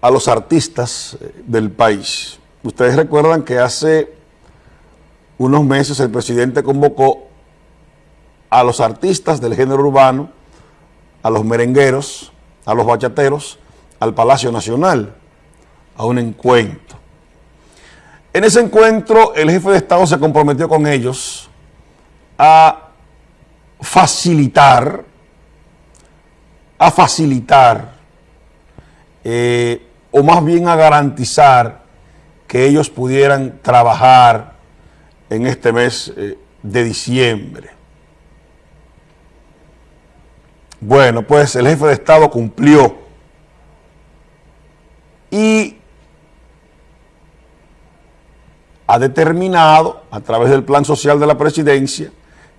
a los artistas eh, del país. Ustedes recuerdan que hace unos meses el presidente convocó a los artistas del género urbano, a los merengueros, a los bachateros, al Palacio Nacional, a un encuentro. En ese encuentro el jefe de Estado se comprometió con ellos a facilitar, a facilitar, eh, o más bien a garantizar que ellos pudieran trabajar en este mes eh, de diciembre. Bueno, pues el jefe de Estado cumplió y ha determinado a través del plan social de la presidencia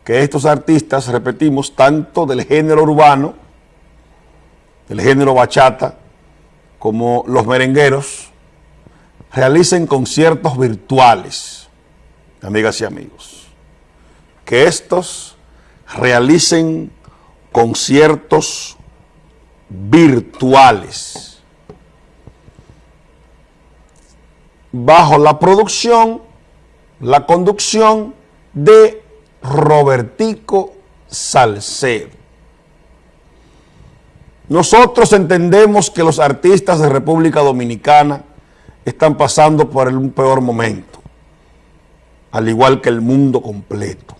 que estos artistas, repetimos, tanto del género urbano, del género bachata, como los merengueros, realicen conciertos virtuales, amigas y amigos. Que estos realicen conciertos virtuales bajo la producción, la conducción de Robertico Salcedo. Nosotros entendemos que los artistas de República Dominicana están pasando por un peor momento, al igual que el mundo completo.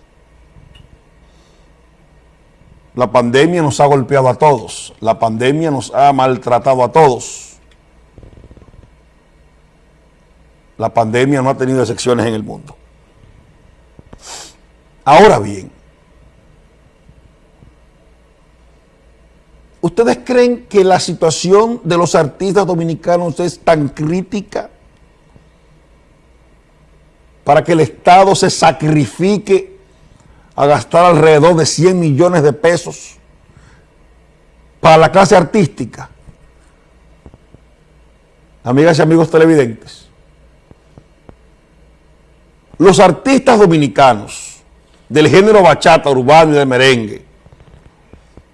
La pandemia nos ha golpeado a todos, la pandemia nos ha maltratado a todos. La pandemia no ha tenido excepciones en el mundo. Ahora bien, ¿Ustedes creen que la situación de los artistas dominicanos es tan crítica para que el Estado se sacrifique a gastar alrededor de 100 millones de pesos para la clase artística? Amigas y amigos televidentes, los artistas dominicanos del género bachata, urbano y de merengue,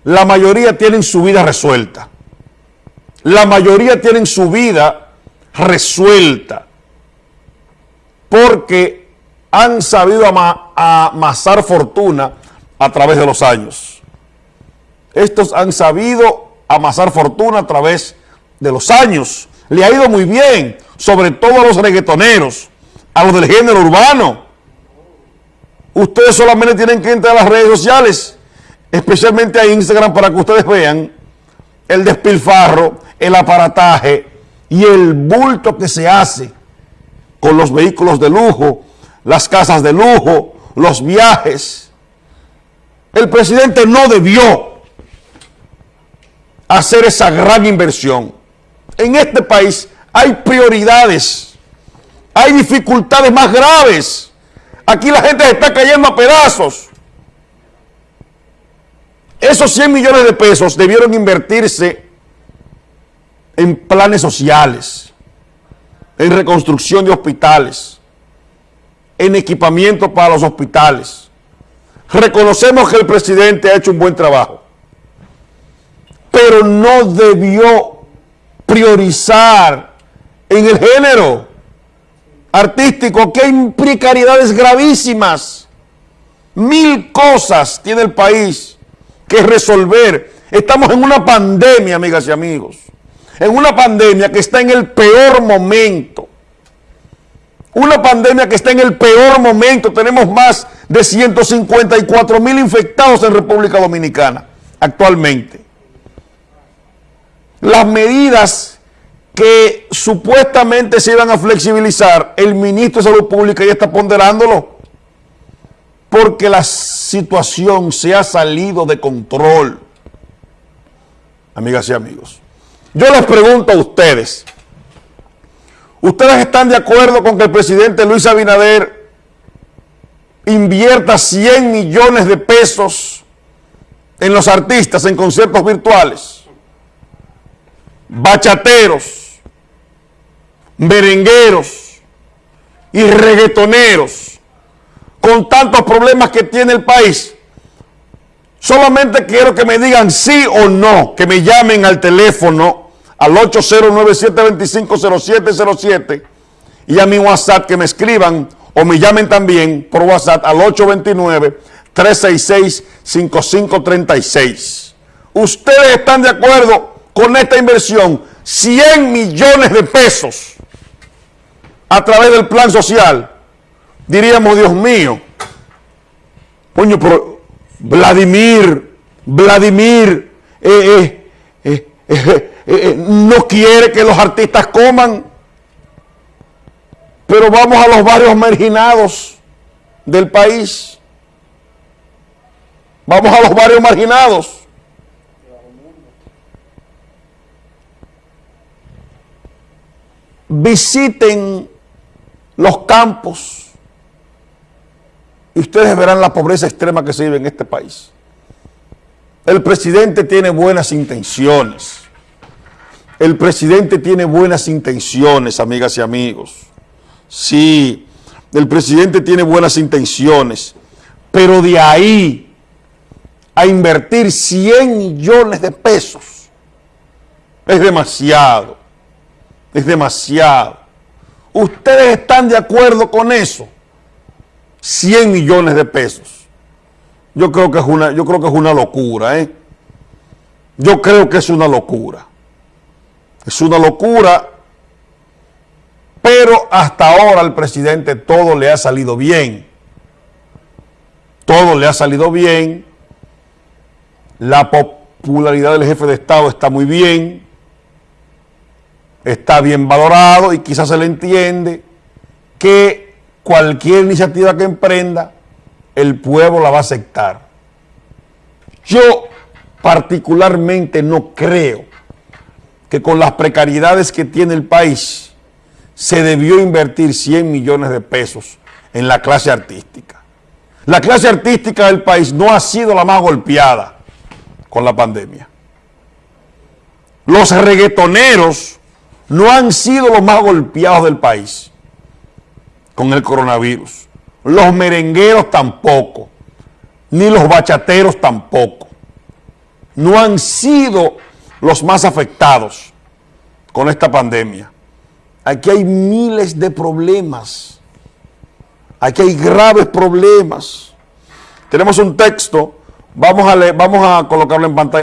la mayoría tienen su vida resuelta. La mayoría tienen su vida resuelta porque han sabido amasar fortuna a través de los años. Estos han sabido amasar fortuna a través de los años. Le ha ido muy bien, sobre todo a los reggaetoneros, a los del género urbano. Ustedes solamente tienen que entrar a las redes sociales especialmente a Instagram para que ustedes vean el despilfarro, el aparataje y el bulto que se hace con los vehículos de lujo, las casas de lujo, los viajes. El presidente no debió hacer esa gran inversión. En este país hay prioridades, hay dificultades más graves. Aquí la gente se está cayendo a pedazos. Esos 100 millones de pesos debieron invertirse en planes sociales, en reconstrucción de hospitales, en equipamiento para los hospitales. Reconocemos que el presidente ha hecho un buen trabajo, pero no debió priorizar en el género artístico que hay precariedades gravísimas. Mil cosas tiene el país que resolver. Estamos en una pandemia, amigas y amigos. En una pandemia que está en el peor momento. Una pandemia que está en el peor momento. Tenemos más de 154 mil infectados en República Dominicana actualmente. Las medidas que supuestamente se iban a flexibilizar, el ministro de Salud Pública ya está ponderándolo porque la situación se ha salido de control. Amigas y amigos, yo les pregunto a ustedes, ¿ustedes están de acuerdo con que el presidente Luis Abinader invierta 100 millones de pesos en los artistas, en conciertos virtuales? Bachateros, merengueros y reggaetoneros con tantos problemas que tiene el país. Solamente quiero que me digan sí o no, que me llamen al teléfono al 809-725-0707 y a mi WhatsApp que me escriban o me llamen también por WhatsApp al 829-366-5536. ¿Ustedes están de acuerdo con esta inversión? 100 millones de pesos a través del plan social. Diríamos, Dios mío, coño, pero Vladimir, Vladimir, eh, eh, eh, no quiere que los artistas coman, pero vamos a los barrios marginados del país. Vamos a los barrios marginados. Visiten los campos y ustedes verán la pobreza extrema que se vive en este país. El presidente tiene buenas intenciones. El presidente tiene buenas intenciones, amigas y amigos. Sí, el presidente tiene buenas intenciones, pero de ahí a invertir 100 millones de pesos es demasiado, es demasiado. ¿Ustedes están de acuerdo con eso? 100 millones de pesos. Yo creo que es una, yo creo que es una locura, ¿eh? Yo creo que es una locura. Es una locura, pero hasta ahora al presidente todo le ha salido bien. Todo le ha salido bien. La popularidad del jefe de Estado está muy bien. Está bien valorado y quizás se le entiende que cualquier iniciativa que emprenda, el pueblo la va a aceptar. Yo particularmente no creo que con las precariedades que tiene el país se debió invertir 100 millones de pesos en la clase artística. La clase artística del país no ha sido la más golpeada con la pandemia. Los reggaetoneros no han sido los más golpeados del país con el coronavirus. Los merengueros tampoco, ni los bachateros tampoco. No han sido los más afectados con esta pandemia. Aquí hay miles de problemas. Aquí hay graves problemas. Tenemos un texto, vamos a, vamos a colocarlo en pantalla.